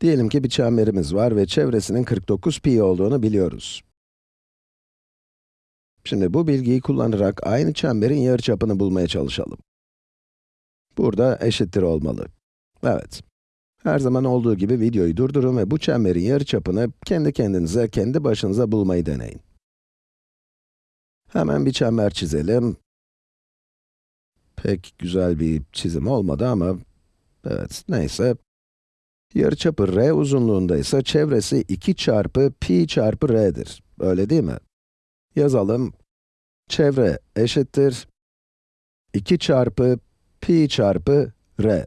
Diyelim ki bir çemberimiz var ve çevresinin 49 pi olduğunu biliyoruz. Şimdi bu bilgiyi kullanarak aynı çemberin yarıçapını bulmaya çalışalım. Burada eşittir olmalı. Evet. Her zaman olduğu gibi videoyu durdurun ve bu çemberin yarıçapını kendi kendinize, kendi başınıza bulmayı deneyin. Hemen bir çember çizelim. Pek güzel bir çizim olmadı ama, evet, neyse. Yarıçapı r uzunluğunda ise çevresi 2 çarpı pi çarpı r'dir. Öyle değil mi? Yazalım. Çevre eşittir 2 çarpı pi çarpı r.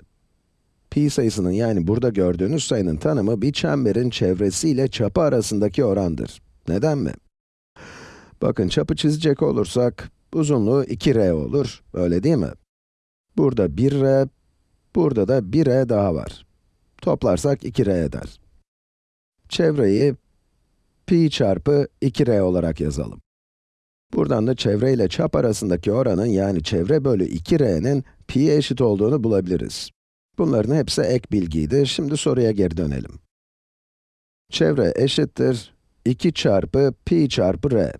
Pi sayısının yani burada gördüğünüz sayının tanımı bir çemberin çevresiyle çapı arasındaki orandır. Neden mi? Bakın çapı çizecek olursak, uzunluğu 2r olur, öyle değil mi? Burada 1r, burada da 1r daha var. Toplarsak 2r eder. Çevreyi pi çarpı 2r olarak yazalım. Buradan da çevre ile çap arasındaki oranın yani çevre bölü 2r'nin pi'ye eşit olduğunu bulabiliriz. Bunların hepsi ek bilgiydi. Şimdi soruya geri dönelim. Çevre eşittir 2 çarpı pi çarpı r.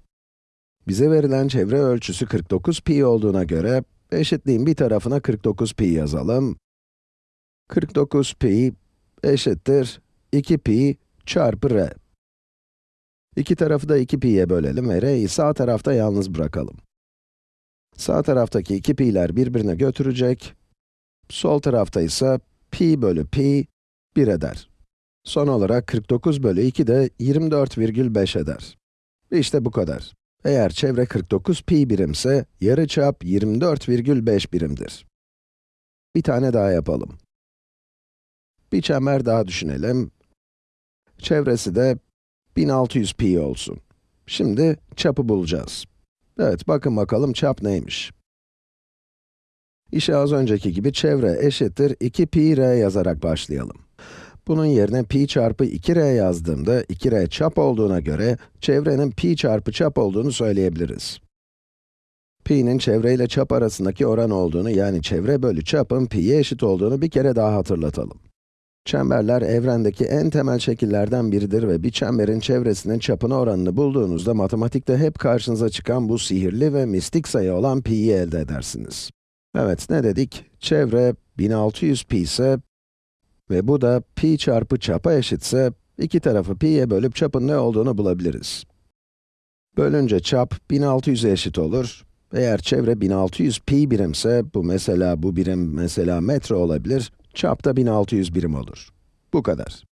Bize verilen çevre ölçüsü 49 pi olduğuna göre, eşitliğin bir tarafına 49 pi yazalım. 49 pi eşittir 2 pi çarpı r. İki tarafı da 2 pi'ye bölelim ve r'yi sağ tarafta yalnız bırakalım. Sağ taraftaki 2 pi'ler birbirine götürecek. Sol tarafta ise pi bölü pi 1 eder. Son olarak 49 bölü 2 de 24,5 eder. İşte bu kadar. Eğer çevre 49 pi birimse, yarıçap 24,5 birimdir. Bir tane daha yapalım. Bir çember daha düşünelim. Çevresi de 1600 pi olsun. Şimdi çapı bulacağız. Evet, bakın bakalım çap neymiş. İşe az önceki gibi çevre eşittir 2 pi r yazarak başlayalım. Bunun yerine pi çarpı 2r yazdığımda 2r çap olduğuna göre çevrenin pi çarpı çap olduğunu söyleyebiliriz. pi'nin çevre ile çap arasındaki oran olduğunu yani çevre bölü çapın pi'ye eşit olduğunu bir kere daha hatırlatalım. Çemberler evrendeki en temel şekillerden biridir ve bir çemberin çevresinin çapına oranını bulduğunuzda matematikte hep karşınıza çıkan bu sihirli ve mistik sayı olan pi'yi elde edersiniz. Evet, ne dedik? Çevre 1600 pi ise ve bu da pi çarpı çapa eşitse, iki tarafı pi'ye bölüp çapın ne olduğunu bulabiliriz. Bölünce çap 1600'e eşit olur. Eğer çevre 1600 pi birimse, bu mesela bu birim mesela metre olabilir, çap da 1600 birim olur. Bu kadar.